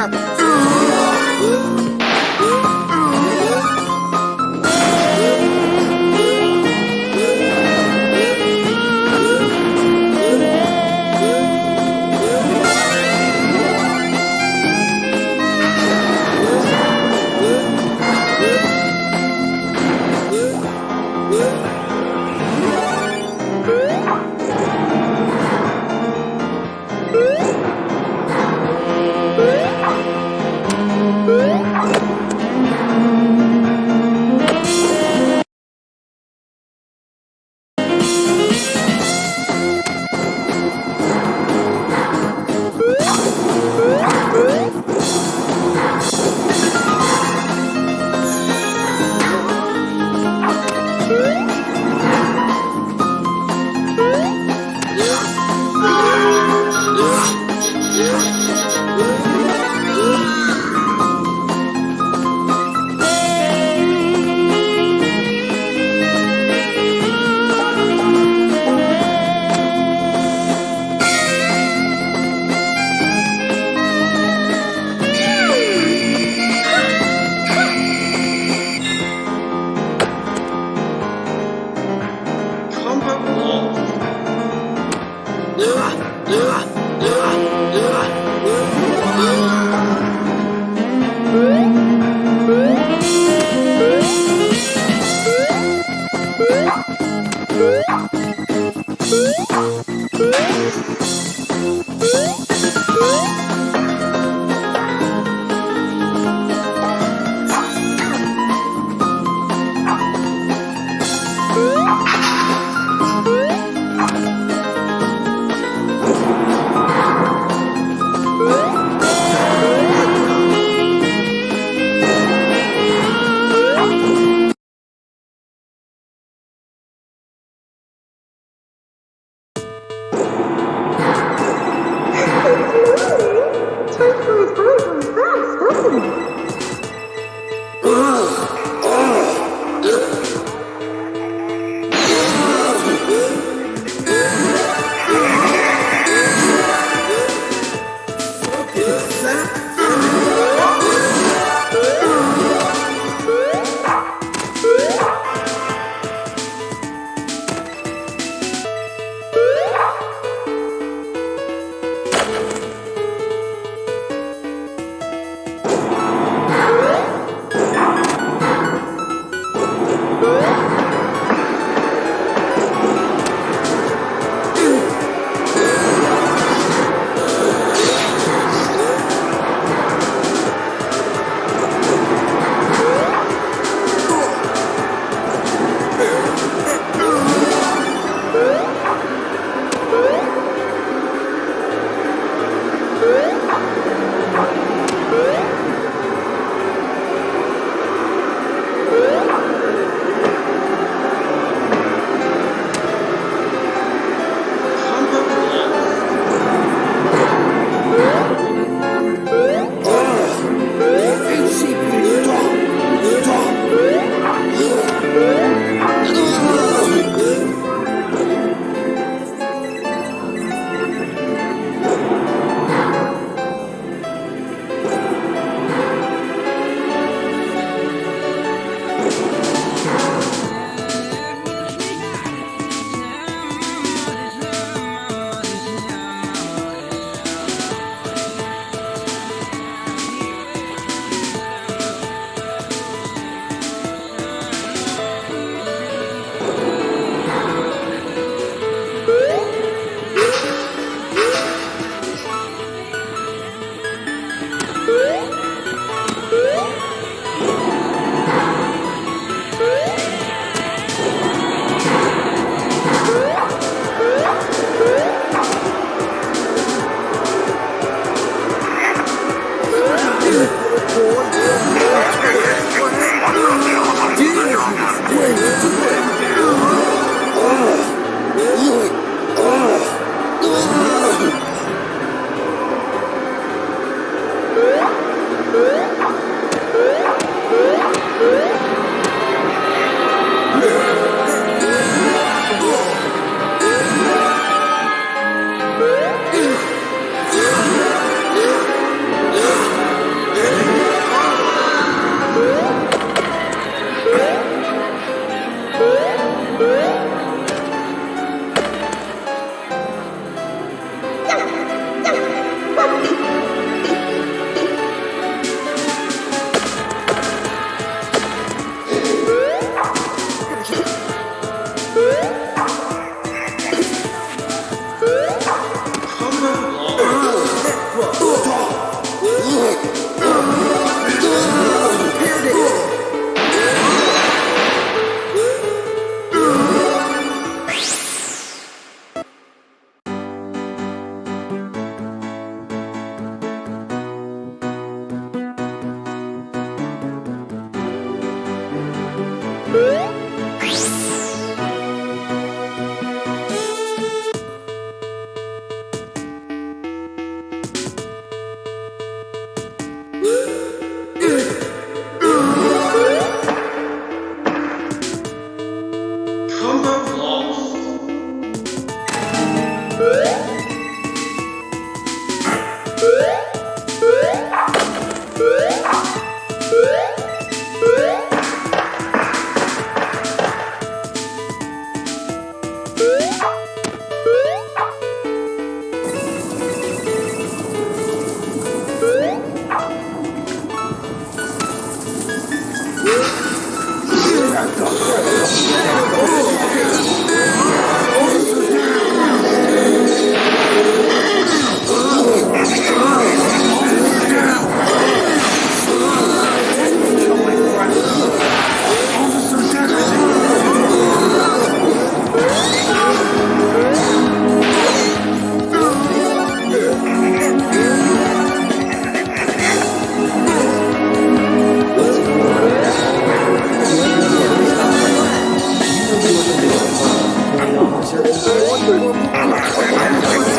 happens. Música 我是我我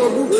Combo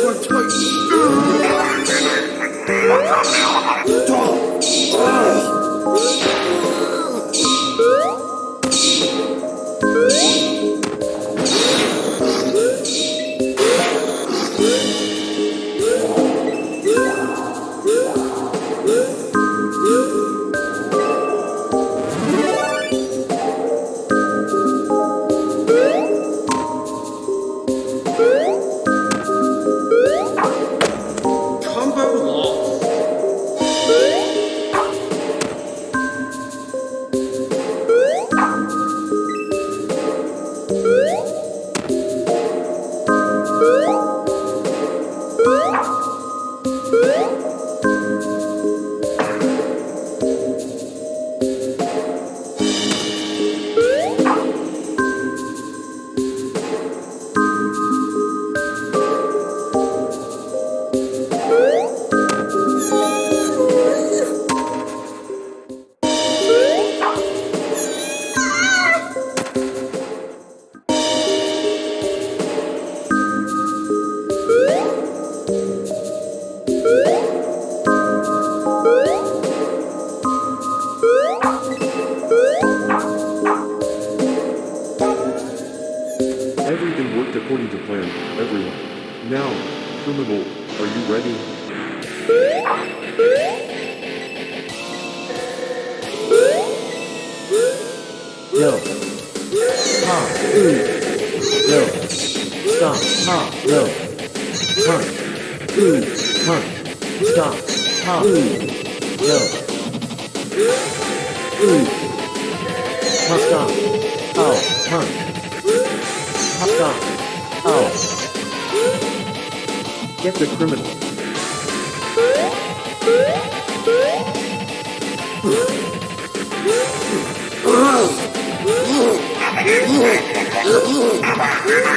Yo. Ha. Ooh. no. Stop, ha, no. Hunt. Ooh, hunt. Stop, ha, ooh, no. Ooh. Ha, stop. Oh, hunt. Ha, stop. Oh. Get the criminal. Oh, my God.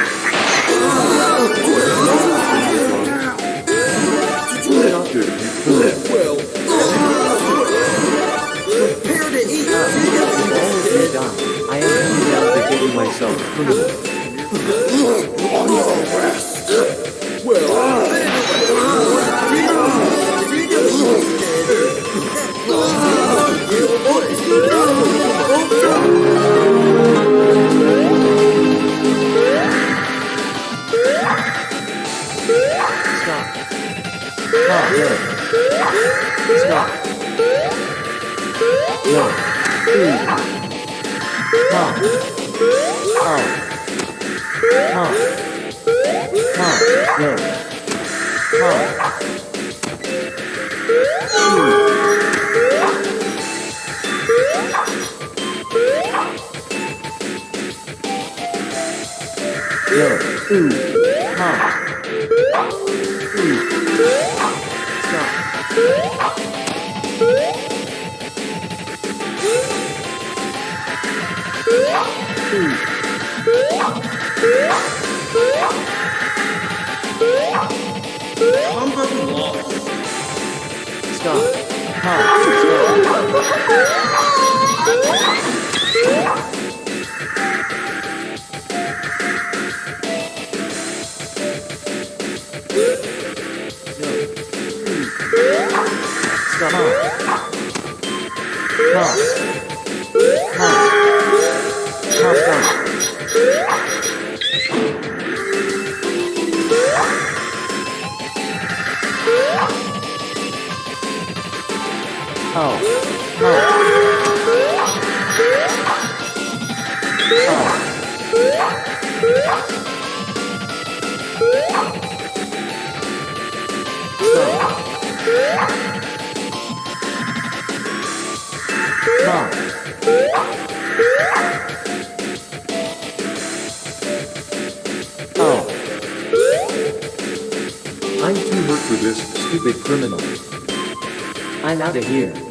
Stop. Ha, no. Stop. No. Ooh. Ha. Oh. Ha. Ha, no. Ha. No. Ooh. Ha. Ooh. Stop. Ooh. combat Oh. Oh. I'm too hurt for this, stupid criminal. I'm out of here.